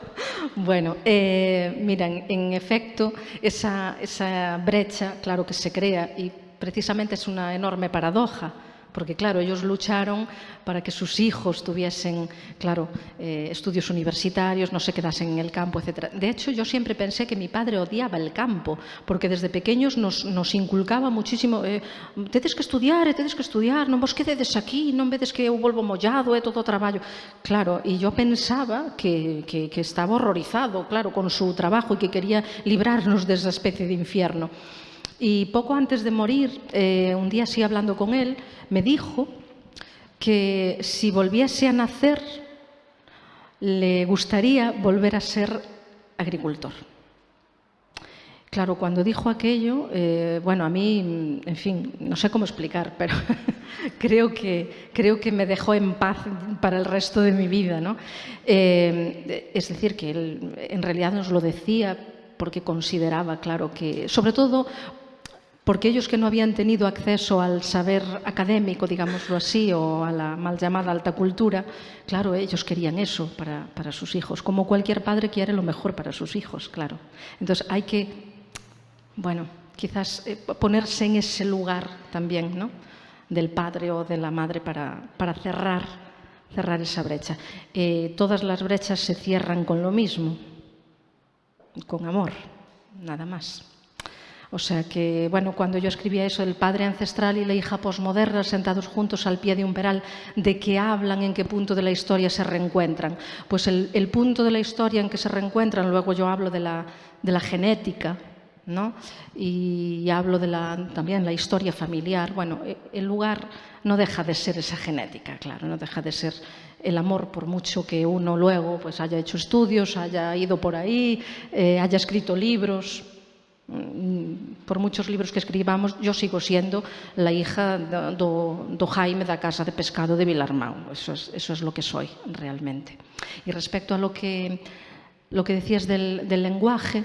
Bueno, eh, miran, en efecto, esa, esa brecha, claro que se crea y precisamente es una enorme paradoja porque claro, ellos lucharon para que sus hijos tuviesen, claro, eh, estudios universitarios, no se quedasen en el campo, etc. De hecho, yo siempre pensé que mi padre odiaba el campo, porque desde pequeños nos, nos inculcaba muchísimo, eh, que estudiar, eh, que estudiar, non vos quededes aquí, non vedes que eu volvo mollado, é todo o traballo. Claro, e yo pensaba que, que, estaba horrorizado, claro, con su trabajo e que quería librarnos desa especie de infierno. Y poco antes de morir, eh, un día así hablando con él, me dijo que si volviese a nacer, le gustaría volver a ser agricultor. Claro, cuando dijo aquello, eh, bueno, a mí, en fin, no sé cómo explicar, pero creo, que, creo que me dejó en paz para el resto de mi vida. ¿no? Eh, es decir, que él en realidad nos lo decía porque consideraba, claro, que, sobre todo porque ellos que no habían tenido acceso al saber académico, digámoslo así, o a la mal llamada alta cultura, claro, ellos querían eso para, para, sus hijos, como cualquier padre quiere lo mejor para sus hijos, claro. Entonces hay que, bueno, quizás eh, ponerse en ese lugar también, ¿no? del padre o de la madre para, para cerrar, cerrar esa brecha. Eh, todas las brechas se cierran con lo mismo, con amor, nada más. O sea que, bueno, cuando yo escribía eso, el padre ancestral y la hija posmoderna sentados juntos al pie de un peral, ¿de qué hablan? ¿En qué punto de la historia se reencuentran? Pues el, punto de la historia en que se reencuentran, luego yo hablo de la, de la genética, ¿no? Y, hablo de la, también la historia familiar. Bueno, e, el lugar no deja de ser esa genética, claro, no deja de ser el amor, por mucho que uno luego pues, haya hecho estudios, haya ido por ahí, eh, haya escrito libros, por muchos libros que escribamos, yo sigo siendo la hija do, do Jaime da Casa de Pescado de Vilarmau. Eso es, eso es lo que soy realmente. Y respecto a lo que, lo que decías del, del lenguaje,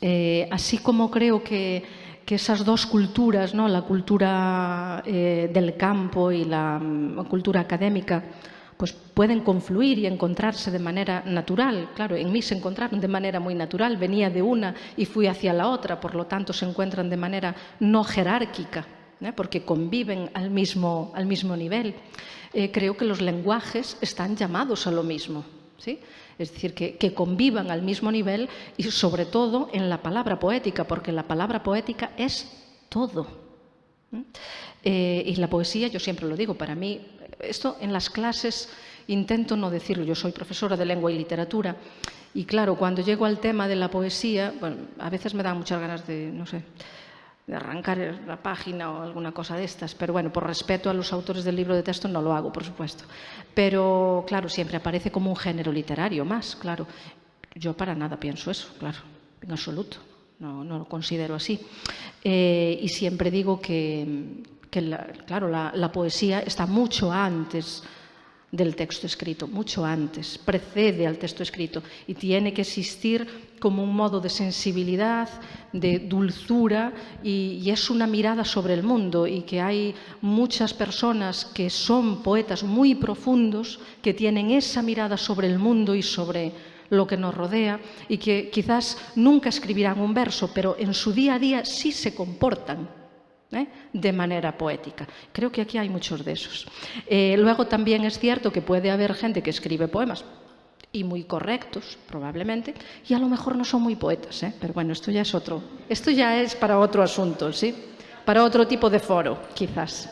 eh, así como creo que, que esas dos culturas, ¿no? la cultura eh, del campo y la um, cultura académica, pues pueden confluir y encontrarse de manera natural. Claro, en mí se encontraron de manera muy natural, venía de una y fui hacia la otra, por lo tanto se encuentran de manera no jerárquica, ¿eh? porque conviven al mismo, al mismo nivel. Eh, creo que los lenguajes están llamados a lo mismo. ¿sí? Es decir, que, que, convivan al mismo nivel y sobre todo en la palabra poética, porque la palabra poética es todo. Eh, y la poesía, yo siempre lo digo, para mí esto en las clases intento no decirlo, yo soy profesora de lengua y literatura y claro, cuando llego al tema de la poesía, bueno, a veces me dan muchas ganas de, no sé, de arrancar la página o alguna cosa de estas, pero bueno, por respeto a los autores del libro de texto no lo hago, por supuesto. Pero claro, siempre aparece como un género literario más, claro. Yo para nada pienso eso, claro, en absoluto, no, no lo considero así. Eh, y siempre digo que, que la, claro, la, poesía está mucho antes del texto escrito, mucho antes, precede al texto escrito y tiene que existir como un modo de sensibilidad, de dulzura y es una mirada sobre el mundo y que hay muchas personas que son poetas muy profundos que tienen esa mirada sobre el mundo y sobre lo que nos rodea y que quizás nunca escribirán un verso, pero en su día a día sí se comportan ¿eh? de manera poética. Creo que aquí hay muchos de esos. Eh, luego también es cierto que puede haber gente que escribe poemas y muy correctos, probablemente, y a lo mejor no son muy poetas, ¿eh? pero bueno, esto ya es otro, esto ya es para otro asunto, ¿sí? Para otro tipo de foro, quizás.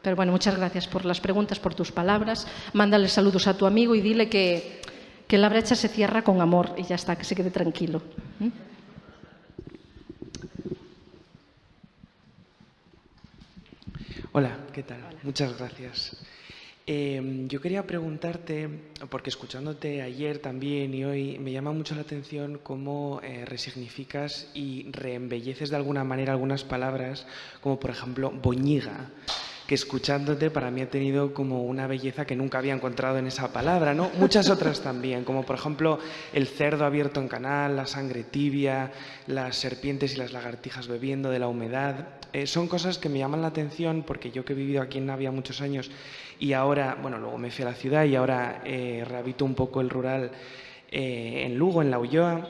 Pero bueno, muchas gracias por las preguntas, por tus palabras. Mándale saludos a tu amigo y dile que, que la brecha se cierra con amor y ya está, que se quede tranquilo. Hola, ¿qué tal? Muchas gracias. Eh, yo quería preguntarte, porque escuchándote ayer también y hoy, me llama mucho la atención cómo eh, resignificas y reembelleces de alguna manera algunas palabras, como por ejemplo boñiga que escuchándote para mí ha tenido como una belleza que nunca había encontrado en esa palabra, ¿no? Muchas otras también, como por ejemplo el cerdo abierto en canal, la sangre tibia, las serpientes y las lagartijas bebiendo de la humedad. Eh, son cosas que me llaman la atención porque yo que he vivido aquí en Navia muchos años y ahora, bueno, luego me fui a la ciudad y ahora eh, rehabito un poco el rural eh, en Lugo, en La Ulloa.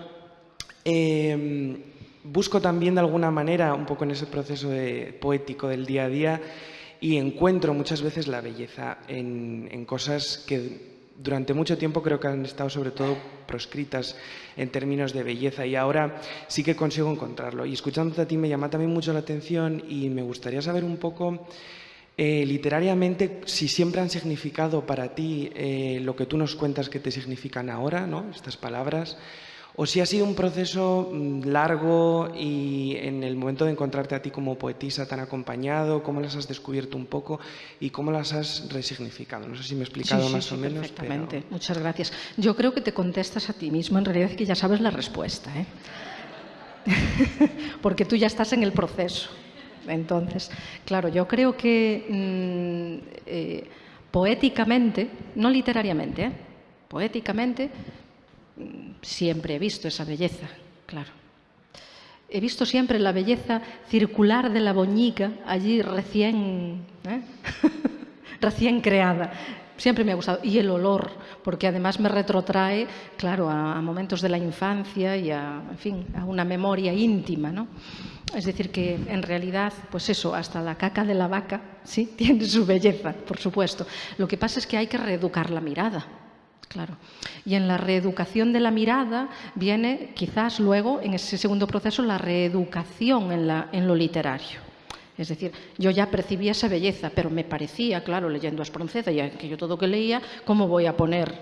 Em, busco también de alguna manera, un poco en ese proceso poético del día a día, y encuentro muchas veces la belleza en, cosas que durante mucho tiempo creo que han estado sobre todo proscritas en términos de belleza y ahora sí que consigo encontrarlo. Y escuchándote a ti me llama también mucho la atención y me gustaría saber un poco eh, literariamente si siempre han significado para ti eh, lo que tú nos cuentas que te significan ahora, ¿no? estas palabras, o si ha sido un proceso mm, largo y en el momento de encontrarte a ti como poetisa tan acompañado, cómo las has descubierto un poco y cómo las has resignificado. No sé si me he explicado más o menos. Perfectamente, muchas gracias. Yo creo que te contestas a ti mismo, en realidad que ya sabes la respuesta, ¿eh? porque tú ya estás en el proceso. Entonces, claro, yo creo que mm, eh, poéticamente, no literariamente, ¿eh? poéticamente, siempre he visto esa belleza, claro. He visto siempre la belleza circular de la boñiga allí recién, ¿eh? recién creada. Siempre me ha gustado. Y el olor, porque además me retrotrae, claro, a, momentos de la infancia y a, en fin, a una memoria íntima, ¿no? Es decir, que en realidad, pues eso, hasta la caca de la vaca, sí, tiene su belleza, por supuesto. Lo que pasa es que hay que reeducar la mirada. Claro. Y en la reeducación de la mirada viene quizás luego, en ese segundo proceso, la reeducación en, lo literario. Es decir, yo ya percibía esa belleza, pero me parecía, claro, leyendo a Espronceda, y que yo todo que leía, ¿cómo voy a poner?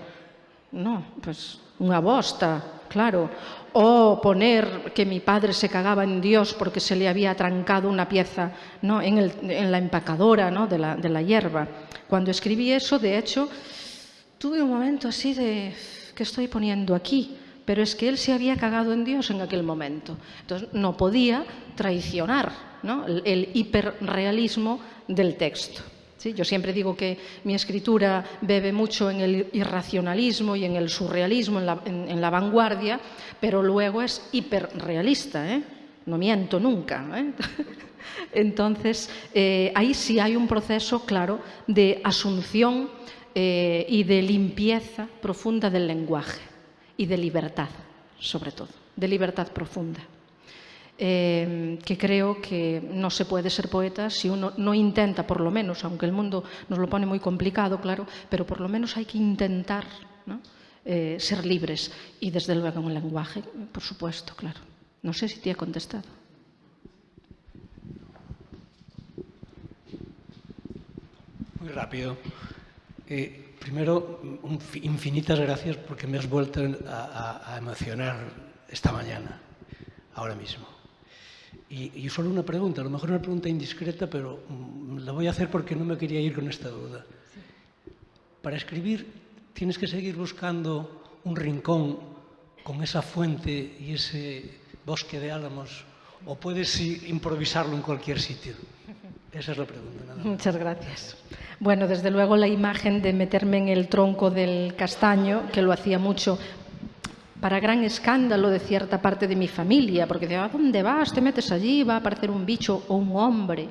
No, pues una bosta, claro. O poner que mi padre se cagaba en Dios porque se le había trancado una pieza ¿no? en, la empacadora ¿no? de la hierba. Cuando escribí eso, de hecho, tuve un momento así de, ¿qué estoy poniendo aquí? Pero es que él se había cagado en Dios en aquel momento. Entonces no podía traicionar el, hiperrealismo del texto. ¿sí? Yo siempre digo que mi escritura bebe mucho en el irracionalismo y en el surrealismo, en la, vanguardia, pero luego es hiperrealista. ¿eh? No miento nunca. ¿eh? Entonces, eh, ahí sí hay un proceso, claro, de asunción eh, y de limpieza profunda del lenguaje y de libertad, sobre todo, de libertad profunda. Eh, que creo que no se puede ser poeta si uno no intenta, por lo menos, aunque el mundo nos lo pone muy complicado, claro, pero por lo menos hay que intentar eh, ser libres y desde luego en el lenguaje, por supuesto, claro. No sé si te he contestado. Muy rápido. Eh, primero, infinitas gracias porque me has vuelto a, emocionar esta mañana, ahora mismo. Y, solo una pregunta, a lo mejor una pregunta indiscreta, pero mm, la voy a hacer porque no me quería ir con esta duda. Para escribir tienes que seguir buscando un rincón con esa fuente y ese bosque de álamos o puedes improvisarlo en cualquier sitio. Esa es la pregunta. Muchas gracias. Bueno, desde luego la imagen de meterme en el tronco del castaño, que lo hacía mucho para gran escándalo de cierta parte de mi familia, porque decía, ¿a dónde vas? Te metes allí, va a aparecer un bicho o un hombre.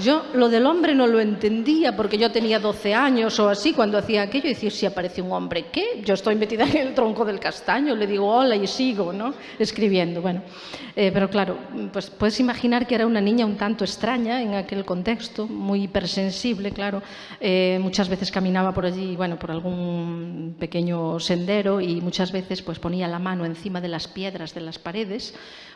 Yo lo del hombre no lo entendía porque yo tenía 12 años o así cuando hacía aquello y decía, si aparece un hombre, ¿qué? Yo estoy metida en el tronco del castaño, le digo hola y sigo, ¿no? Escribiendo, bueno. Eh, pero claro, pues puedes imaginar que era una niña un tanto extraña en aquel contexto, muy hipersensible, claro. Eh, muchas veces caminaba por allí, bueno, por algún pequeño sendero y muchas veces pues ponía la mano encima de las piedras de las paredes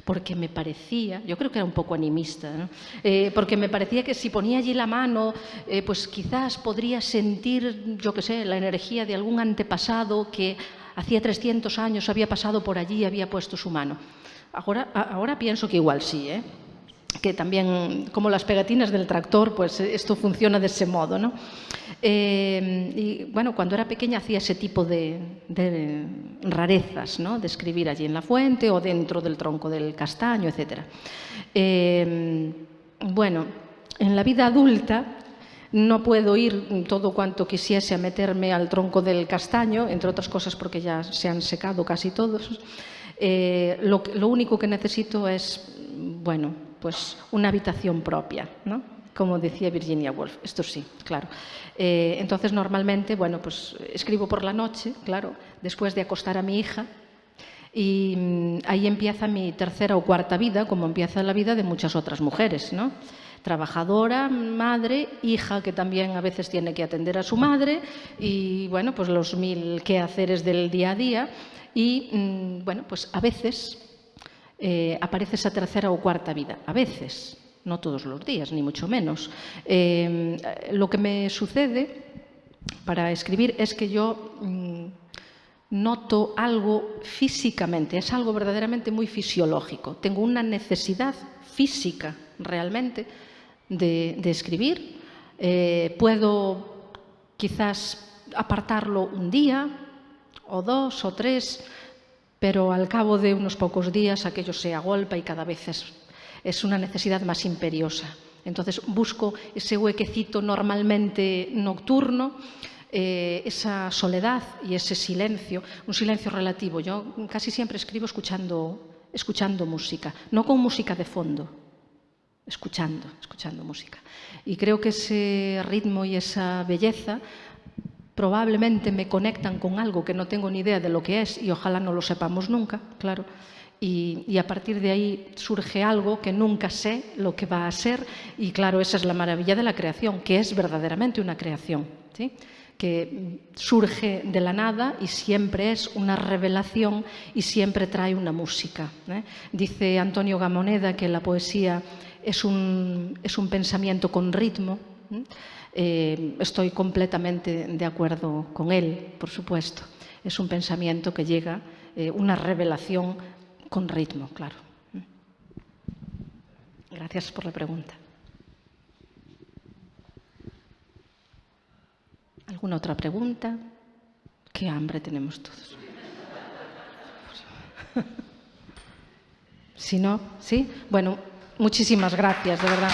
porque me parecía, yo creo que era un poco animista, ¿no? eh, porque me parecía que si ponía allí la mano, eh, pues quizás podría sentir, yo qué sé, la energía de algún antepasado que hacía 300 años había pasado por allí y había puesto su mano. Ahora, ahora pienso que igual sí, ¿eh? Que también, como las pegatinas del tractor, pues esto funciona de ese modo. ¿no? Eh, y bueno, cuando era pequeña hacía ese tipo de, de, rarezas, ¿no? de escribir allí en la fuente o dentro del tronco del castaño, etc. Eh, bueno, en la vida adulta no puedo ir todo cuanto quisiese a meterme al tronco del castaño, entre otras cosas porque ya se han secado casi todos. Eh, lo, lo, único que necesito es, bueno, pues una habitación propia, ¿no? como decía Virginia Woolf. Esto sí, claro. Eh, entonces, normalmente, bueno, pues escribo por la noche, claro, después de acostar a mi hija, y mmm, ahí empieza mi tercera o cuarta vida, como empieza la vida de muchas otras mujeres, ¿no? Trabajadora, madre, hija que también a veces tiene que atender a su madre y, bueno, pues los mil quehaceres del día a día. Y, mmm, bueno, pues a veces eh, aparece esa tercera o cuarta vida. A veces, no todos los días, ni mucho menos. Eh, lo que me sucede para escribir es que yo mmm, noto algo físicamente, es algo verdaderamente muy fisiológico. Tengo una necesidad física realmente de, de escribir. Eh, puedo quizás apartarlo un día o dos o tres, pero al cabo de unos pocos días aquello se agolpa y cada vez es, es una necesidad más imperiosa. Entonces busco ese huequecito normalmente nocturno, eh, esa soledad y ese silencio, un silencio relativo. Yo casi siempre escribo escuchando, escuchando música, no con música de fondo, escuchando, escuchando música. Y creo que ese ritmo y esa belleza probablemente me conectan con algo que no tengo ni idea de lo que es y ojalá no lo sepamos nunca, claro. Y, a partir de ahí surge algo que nunca sé lo que va a ser y claro, esa es la maravilla de la creación, que es verdaderamente una creación, que surge de la nada y siempre es una revelación y siempre trae una música. ¿eh? Dice Antonio Gamoneda que la poesía es un, es un pensamiento con ritmo. ¿eh? Eh, estoy completamente de acuerdo con él, por supuesto. Es un pensamiento que llega, eh, una revelación con ritmo, claro. Gracias por la pregunta. ¿Alguna otra pregunta? Qué hambre tenemos todos. Si no, ¿sí? Bueno, muchísimas gracias, de verdad.